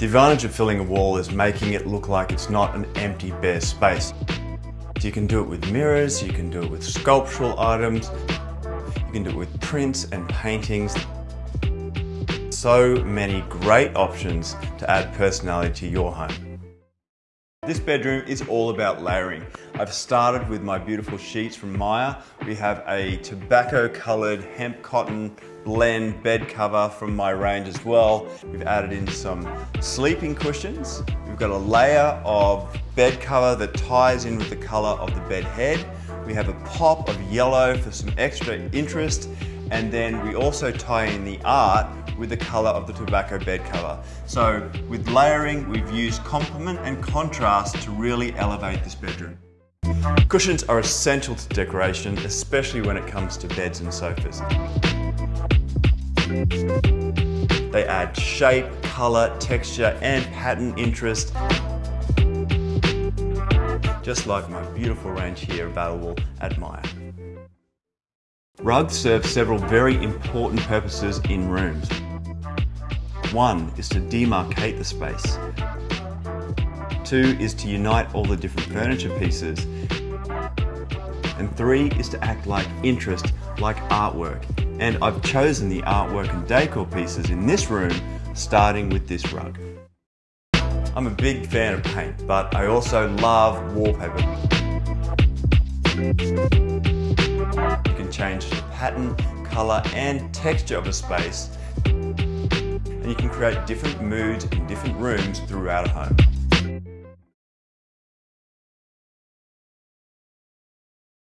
The advantage of filling a wall is making it look like it's not an empty bare space. You can do it with mirrors, you can do it with sculptural items, you can do it with prints and paintings. So many great options to add personality to your home. This bedroom is all about layering. I've started with my beautiful sheets from Myer. We have a tobacco colored hemp cotton blend bed cover from my range as well. We've added in some sleeping cushions. We've got a layer of bed cover that ties in with the color of the bed head. We have a pop of yellow for some extra interest. And then we also tie in the art with the color of the tobacco bed cover. So with layering, we've used complement and contrast to really elevate this bedroom. Cushions are essential to decoration, especially when it comes to beds and sofas. They add shape, color, texture, and pattern interest. Just like my beautiful range here available at Myer. Rugs serve several very important purposes in rooms. One is to demarcate the space. Two is to unite all the different furniture pieces. And three is to act like interest, like artwork. And I've chosen the artwork and decor pieces in this room, starting with this rug. I'm a big fan of paint, but I also love wallpaper. Change the pattern, colour and texture of a space and you can create different moods in different rooms throughout a home.